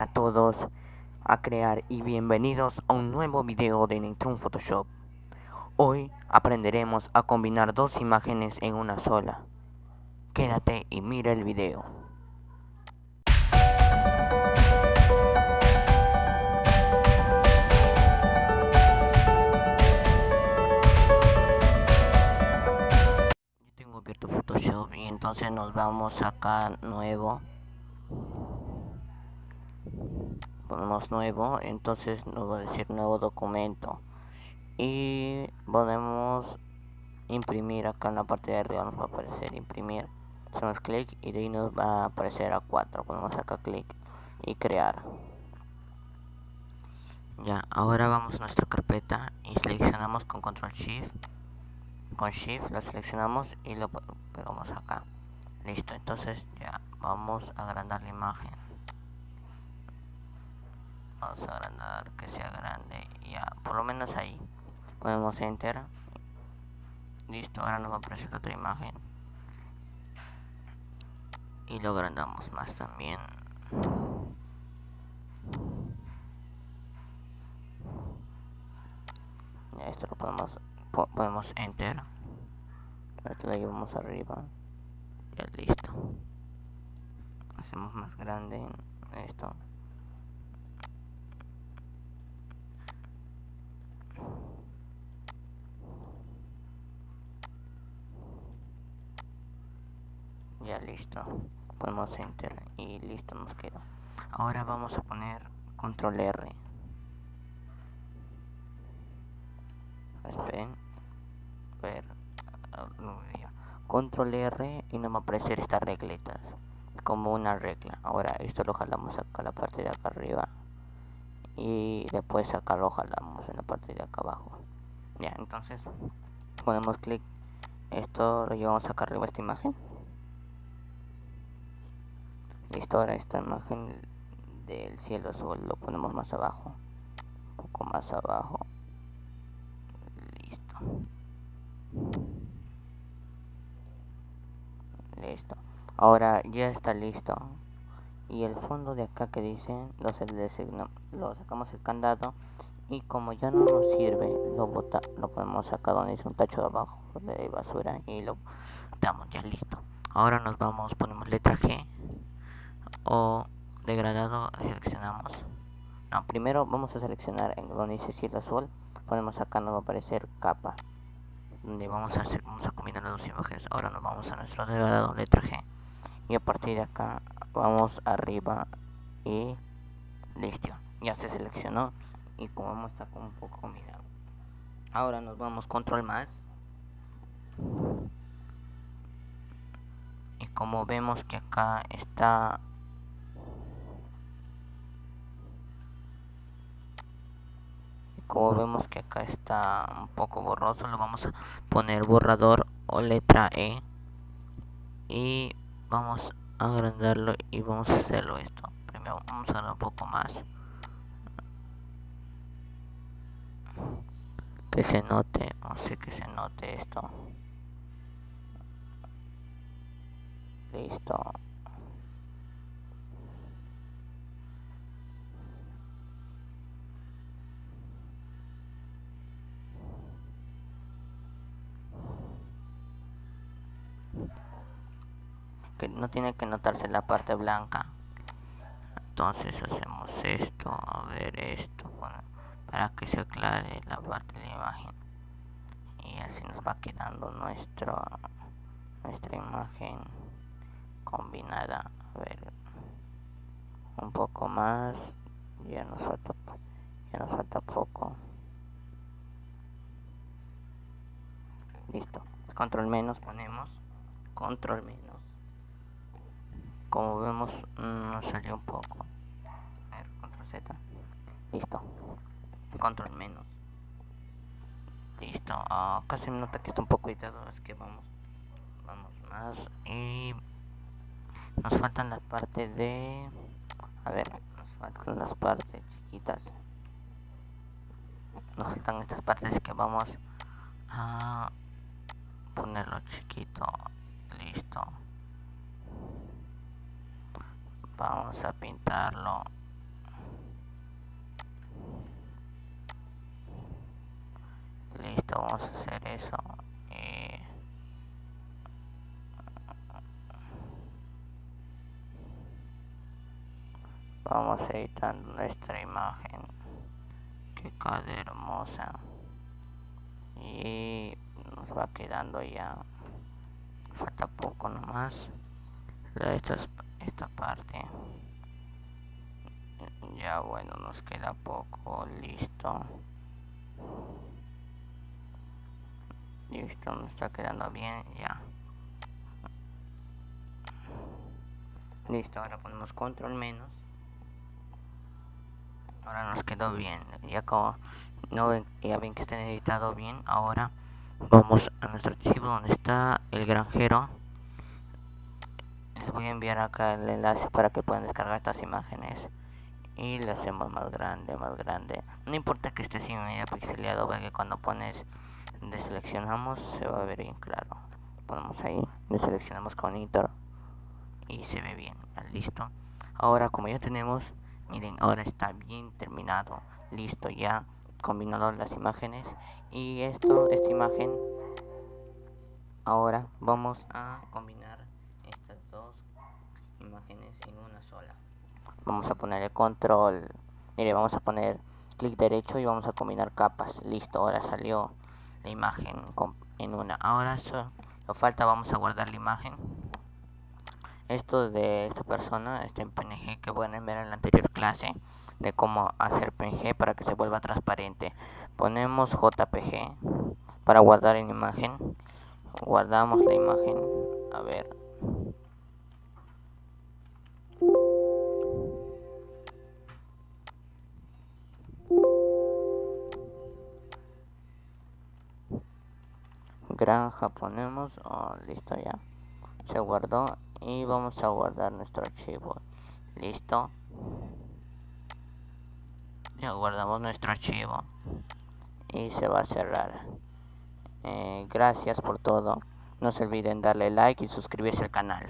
a todos a crear y bienvenidos a un nuevo video de Nitrun Photoshop. Hoy aprenderemos a combinar dos imágenes en una sola. Quédate y mira el video. Yo tengo abierto Photoshop y entonces nos vamos acá nuevo ponemos nuevo entonces nos va a decir nuevo documento. Y podemos imprimir acá en la parte de arriba nos va a aparecer imprimir. Hacemos clic y de ahí nos va a aparecer a 4 ponemos acá clic y crear. Ya ahora vamos a nuestra carpeta y seleccionamos con control shift. Con shift lo seleccionamos y lo pegamos acá. Listo entonces ya vamos a agrandar la imagen vamos a agrandar que sea grande ya por lo menos ahí. Ponemos enter. Listo ahora nos va a aparecer otra imagen. Y lo agrandamos más también. Ya esto lo podemos ponemos enter. Esto lo llevamos arriba. Ya listo. Hacemos más grande esto ya listo. Ponemos enter y listo nos quedó. Ahora vamos a poner control R. Esperen. Ver. Control R y nos va a aparecer estas regletas. Como una regla. Ahora esto lo jalamos acá la parte de acá arriba. Y después acá lo jalamos en la parte de acá abajo. Ya entonces ponemos clic. Esto lo llevamos acá arriba esta imagen listo ahora esta imagen del cielo azul lo ponemos más abajo. Un poco más abajo. Listo. Listo. Ahora ya está listo. Y el fondo de acá que dice lo, lo sacamos el candado. Y como ya no nos sirve lo bota lo ponemos acá donde dice un tacho de abajo de basura y lo damos ya listo. Ahora nos vamos ponemos letra G o degradado seleccionamos. No primero vamos a seleccionar en donde dice cielo azul ponemos acá nos va a aparecer capa. Donde vamos a hacer vamos a combinar las dos imágenes. Ahora nos vamos a nuestro degradado letra G. Y a partir de acá vamos arriba y listo. Ya se seleccionó y como vemos está un poco combinado. Ahora nos vamos control más. Y como vemos que acá está como vemos que acá está un poco borroso lo vamos a poner borrador o letra E y vamos a agrandarlo y vamos a hacerlo esto. Primero vamos a dar un poco más. Que se note no sé que se note esto. Listo que no tiene que notarse la parte blanca. Entonces hacemos esto a ver esto para que se aclare la parte de la imagen. Y así nos va quedando nuestro nuestra imagen combinada. A ver un poco más ya nos falta ya nos falta poco. Listo control menos ponemos control menos como vemos mm, nos salió un poco. A ver, control Z. Listo. Control menos. Listo. Ah, casi me nota que está un poco editado es que vamos vamos más. Y nos faltan las partes de a ver nos faltan las partes chiquitas. Nos faltan estas partes que vamos a ponerlo chiquito. Listo vamos a pintarlo. Listo vamos a hacer eso. Y vamos editando nuestra imagen. Que cada hermosa. Y nos va quedando ya. Falta poco nomás. Esto es esta parte. Ya bueno nos queda poco listo. Listo nos está quedando bien ya. Listo ahora ponemos control menos. Ahora nos quedó bien ya como no ven, ya ven que está editado bien. Ahora vamos a nuestro archivo donde está el granjero voy a enviar acá el enlace para que puedan descargar estas imágenes. Y le hacemos más grande más grande. No importa que esté sin media pixelado porque cuando pones deseleccionamos se va a ver bien claro. Ponemos ahí deseleccionamos con intro y se ve bien. Listo. Ahora como ya tenemos miren ahora está bien terminado. Listo ya combinado las imágenes. Y esto esta imagen ahora vamos a combinar imágenes en una sola. Vamos a poner el control. Mire vamos a poner clic derecho y vamos a combinar capas. Listo ahora salió la imagen en una. Ahora eso lo falta vamos a guardar la imagen. Esto de esta persona está en png que pueden ver en la anterior clase de cómo hacer png para que se vuelva transparente. Ponemos jpg para guardar en imagen. Guardamos la imagen. A ver granja ponemos oh, listo ya. Se guardó y vamos a guardar nuestro archivo. Listo. Ya guardamos nuestro archivo. Y se va a cerrar. Eh, gracias por todo. No se olviden darle like y suscribirse al canal